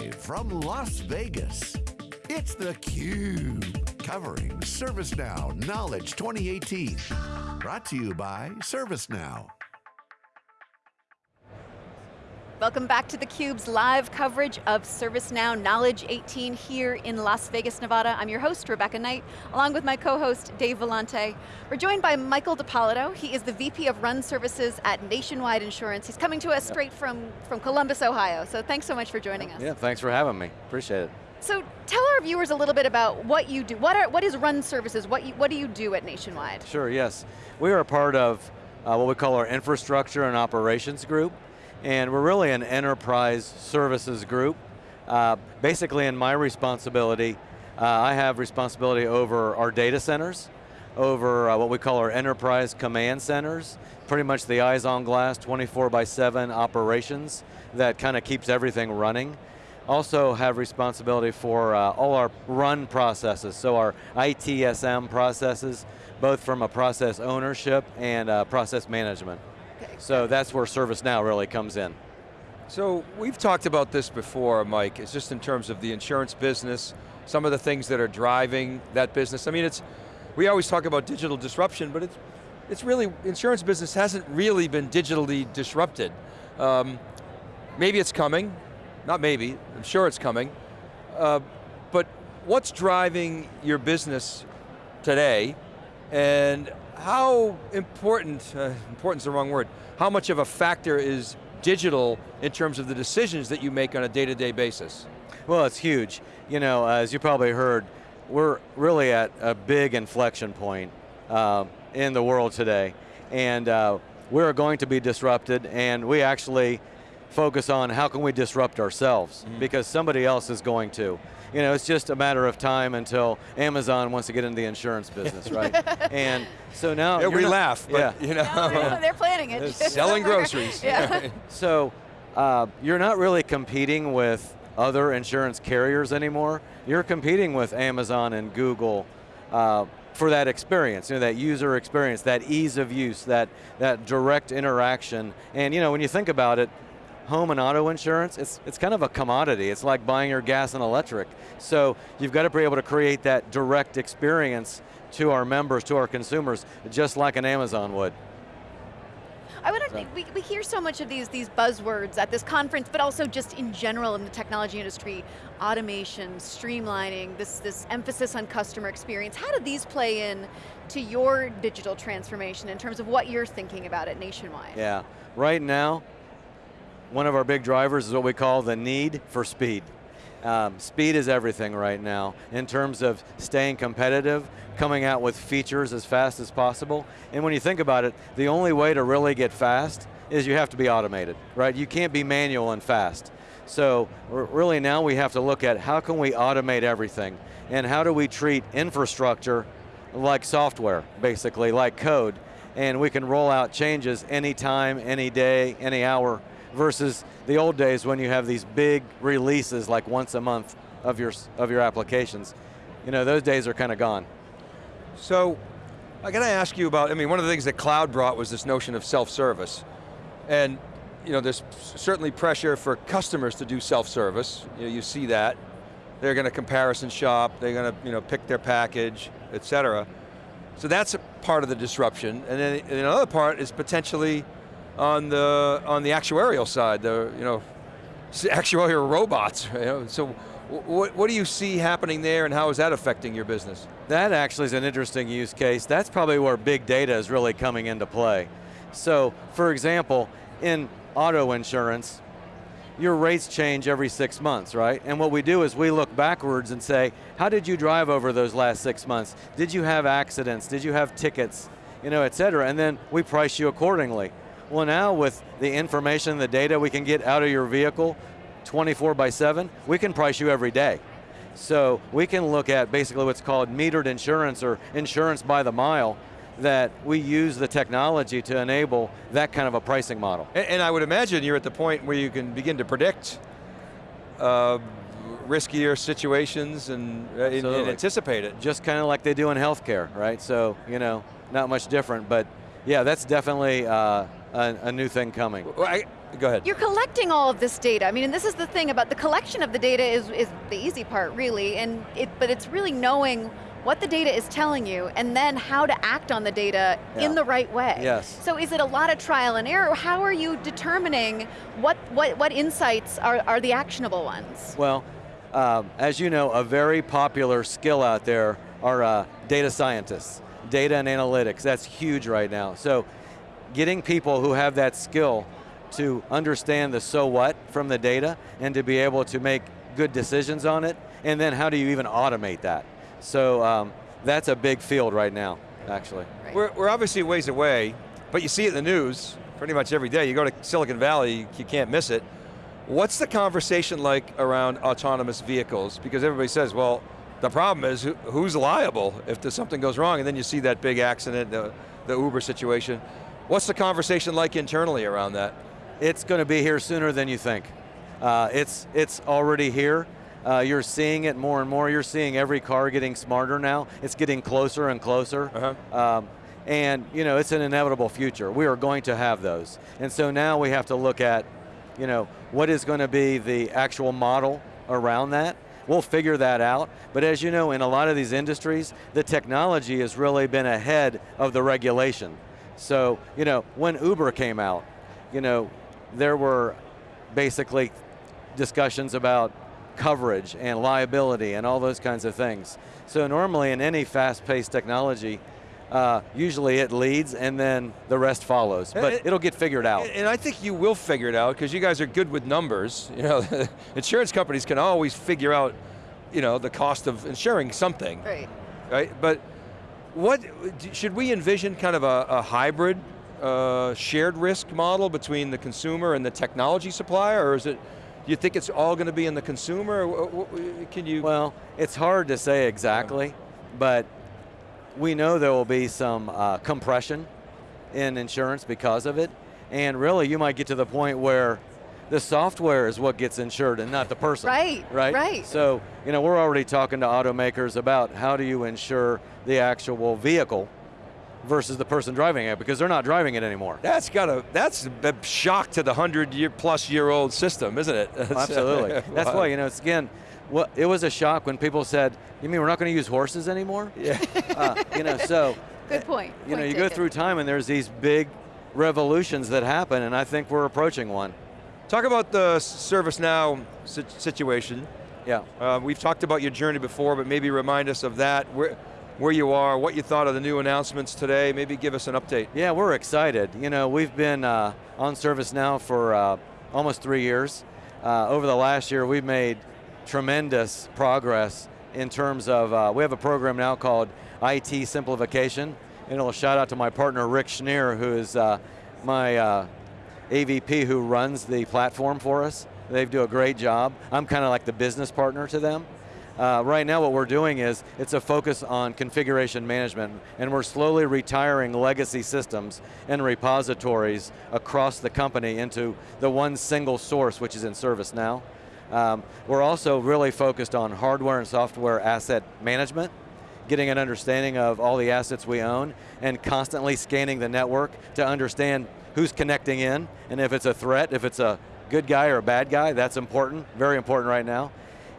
Live from Las Vegas, it's theCUBE, covering ServiceNow Knowledge 2018. Brought to you by ServiceNow. Welcome back to theCUBE's live coverage of ServiceNow Knowledge 18 here in Las Vegas, Nevada. I'm your host, Rebecca Knight, along with my co-host, Dave Vellante. We're joined by Michael DiPolito. He is the VP of Run Services at Nationwide Insurance. He's coming to us straight from, from Columbus, Ohio. So thanks so much for joining us. Yeah, thanks for having me. Appreciate it. So tell our viewers a little bit about what you do. What, are, what is Run Services? What, you, what do you do at Nationwide? Sure, yes. We are a part of uh, what we call our infrastructure and operations group and we're really an enterprise services group. Uh, basically in my responsibility, uh, I have responsibility over our data centers, over uh, what we call our enterprise command centers, pretty much the eyes on glass, 24 by 7 operations that kind of keeps everything running. Also have responsibility for uh, all our run processes, so our ITSM processes, both from a process ownership and uh, process management. So that's where ServiceNow really comes in. So we've talked about this before, Mike. It's just in terms of the insurance business, some of the things that are driving that business. I mean, it's, we always talk about digital disruption, but it's, it's really, insurance business hasn't really been digitally disrupted. Um, maybe it's coming, not maybe, I'm sure it's coming. Uh, but what's driving your business today, and how important, uh, important's the wrong word, how much of a factor is digital in terms of the decisions that you make on a day-to-day -day basis? Well, it's huge. You know, as you probably heard, we're really at a big inflection point uh, in the world today. And uh, we're going to be disrupted and we actually focus on how can we disrupt ourselves mm -hmm. because somebody else is going to you know, it's just a matter of time until Amazon wants to get into the insurance business, right? and so now- yeah, we not, laugh, but yeah. you know. No, they're planning it. Selling groceries. yeah. so, uh, you're not really competing with other insurance carriers anymore. You're competing with Amazon and Google uh, for that experience, you know, that user experience, that ease of use, that, that direct interaction. And you know, when you think about it, home and auto insurance, it's, it's kind of a commodity. It's like buying your gas and electric. So you've got to be able to create that direct experience to our members, to our consumers, just like an Amazon would. I would so. we, we hear so much of these, these buzzwords at this conference, but also just in general in the technology industry, automation, streamlining, this, this emphasis on customer experience. How do these play in to your digital transformation in terms of what you're thinking about it nationwide? Yeah, right now, one of our big drivers is what we call the need for speed. Um, speed is everything right now in terms of staying competitive, coming out with features as fast as possible. And when you think about it, the only way to really get fast is you have to be automated, right? You can't be manual and fast. So really now we have to look at how can we automate everything and how do we treat infrastructure like software, basically, like code, and we can roll out changes anytime, any day, any hour, versus the old days when you have these big releases like once a month of your, of your applications. You know, those days are kind of gone. So, I got to ask you about, I mean, one of the things that cloud brought was this notion of self-service. And, you know, there's certainly pressure for customers to do self-service. You, know, you see that. They're going to comparison shop, they're going to, you know, pick their package, et cetera. So that's a part of the disruption. And then another part is potentially on the on the actuarial side, the you know actuarial robots. You know, so what, what do you see happening there and how is that affecting your business? That actually is an interesting use case. That's probably where big data is really coming into play. So, for example, in auto insurance, your rates change every six months, right? And what we do is we look backwards and say, how did you drive over those last six months? Did you have accidents? Did you have tickets? You know, et cetera, and then we price you accordingly. Well now with the information, the data we can get out of your vehicle 24 by seven, we can price you every day. So we can look at basically what's called metered insurance or insurance by the mile that we use the technology to enable that kind of a pricing model. And, and I would imagine you're at the point where you can begin to predict uh, riskier situations and, uh, and, anticipate it. Just kind of like they do in healthcare, right? So, you know, not much different, but yeah, that's definitely uh, a, a new thing coming. Well, I, go ahead. You're collecting all of this data. I mean, and this is the thing about the collection of the data is, is the easy part, really, and it, but it's really knowing what the data is telling you, and then how to act on the data Yeah. in the right way. Yes. So is it a lot of trial and error? How are you determining what, what, what insights are, are the actionable ones? Well, um, as you know, a very popular skill out there are uh, data scientists, data and analytics. That's huge right now. So, getting people who have that skill to understand the so what from the data and to be able to make good decisions on it, and then how do you even automate that? So um, that's a big field right now, actually. Right. We're, we're obviously ways away, but you see it in the news pretty much every day. You go to Silicon Valley, you, you can't miss it. What's the conversation like around autonomous vehicles? Because everybody says, well, the problem is who, who's liable if something goes wrong, and then you see that big accident, the, the Uber situation. What's the conversation like internally around that? It's going to be here sooner than you think. Uh, it's, it's already here. Uh, you're seeing it more and more. You're seeing every car getting smarter now. It's getting closer and closer. Uh-huh. Um, and you know, it's an inevitable future. We are going to have those. And so now we have to look at, you know, what is going to be the actual model around that. We'll figure that out. But as you know, in a lot of these industries, the technology has really been ahead of the regulation. So, you know, when Uber came out, you know, there were basically discussions about coverage and liability and all those kinds of things. So normally in any fast-paced technology, uh, usually it leads and then the rest follows, but It- it'll get figured out. And I think you will figure it out because you guys are good with numbers. You know, insurance companies can always figure out, you know, the cost of insuring something, Right. right? But what should we envision kind of a, a hybrid uh, shared risk model between the consumer and the technology supplier, or is it? Do you think it's all going to be in the consumer? Can you? Well, it's hard to say exactly, but we know there will be some uh, compression in insurance because of it. And really, you might get to the point where the software is what gets insured and not the person. Right, Right? right. So, you know, we're already talking to automakers about how do you insure the actual vehicle versus the person driving it because they're not driving it anymore. that's got a that's a shock to the hundred year plus year old system, isn't it? Absolutely. That's Wow. why, you know, it's again, well, it was a shock when people said, you mean we're not going to use horses anymore? Yeah. Uh, you know, so Good point. you know, Point you go through time and there's these big revolutions that happen, and I think we're approaching one. Talk about the ServiceNow si- situation. Yeah. Uh, we've talked about your journey before, but maybe remind us of that, where, where you are, what you thought of the new announcements today, maybe give us an update. Yeah, we're excited. You know, we've been uh, on ServiceNow for uh, almost three years. Uh, over the last year, we've made tremendous progress in terms of, uh, we have a program now called IT Simplification, and it'll shout out to my partner Rick Schneer, who is uh, my uh, AVP who runs the platform for us. They do a great job. I'm kind of like the business partner to them. Uh, right now what we're doing is, it's a focus on configuration management, and we're slowly retiring legacy systems and repositories across the company into the one single source, which is in ServiceNow. Um, we're also really focused on hardware and software asset management, getting an understanding of all the assets we own, and constantly scanning the network to understand who's connecting in, and if it's a threat, if it's a good guy or a bad guy, that's important, very important right now.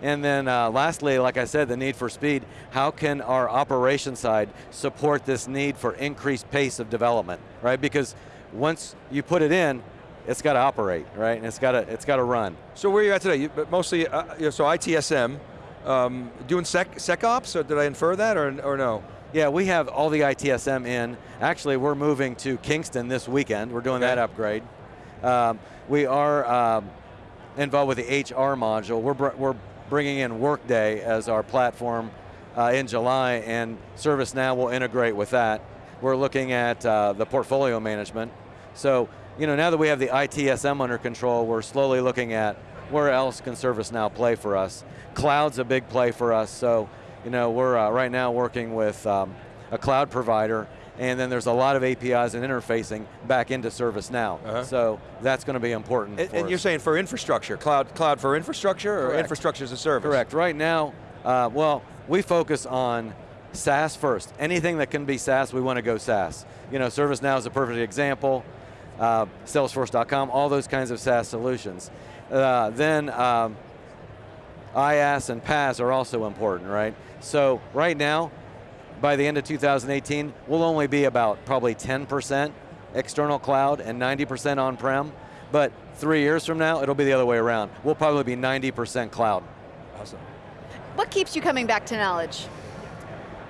And then uh, lastly, like I said, the need for speed. How can our operation side support this need for increased pace of development, right? Because once you put it in, it's got to operate, right? And it's got to it's got to run. So where are you at today? You, but mostly, uh, so ITSM, um, doing sec, SecOps, or did I infer that, or, or no? Yeah, we have all the ITSM in. Actually, we're moving to Kingston this weekend. We're doing Okay. that upgrade. Um, we are um, involved with the HR module. We're, br- we're bringing in Workday as our platform uh, in July, and ServiceNow will integrate with that. We're looking at uh, the portfolio management. So, you know, now that we have the ITSM under control, we're slowly looking at where else can ServiceNow play for us. Cloud's a big play for us, so, you know, we're uh, right now working with um, a cloud provider, and then there's a lot of APIs and interfacing back into ServiceNow. Uh-huh. So that's going to be important And, for and you're saying for infrastructure, cloud, cloud for infrastructure, or infrastructure as a service? Correct. Right now, uh, well, we focus on SaaS first. Anything that can be SaaS, we want to go SaaS. You know, ServiceNow is a perfect example. uh, Salesforce.com, all those kinds of SaaS solutions. Uh, then um, IaaS and PaaS are also important, right? So right now, by the end of 2018, we'll only be about probably 10% external cloud and 90% on-prem, but three years from now, it'll be the other way around. We'll probably be 90% cloud. Awesome. What keeps you coming back to knowledge?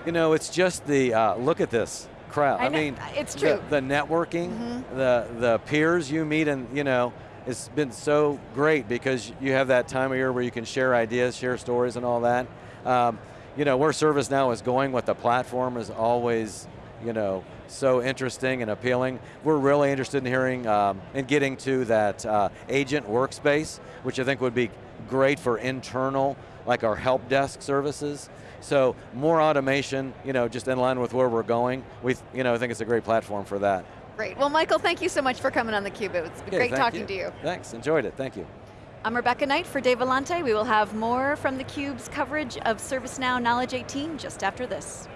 You know, it's just the, uh, look at this crowd. I I, mean, it's the- true. Mm-hmm. The, networking, the, the peers you meet and, you know, it's been so great because you have that time of year where you can share ideas, share stories and all that. Um, you know, where ServiceNow is going with the platform is always, you know, so interesting and appealing. We're really interested in hearing um, and getting to that uh, agent workspace, which I think would be great for internal, like our help desk services. So more automation, you know, just in line with where we're going. We, you know, I think it's a great platform for that. Great. Well, Michael, thank you so much for coming on theCUBE. It's been Okay, great talking to you. Thanks, enjoyed it, thank you. I'm Rebecca Knight for Dave Vellante. We will have more from theCUBE's coverage of ServiceNow Knowledge 18 just after this.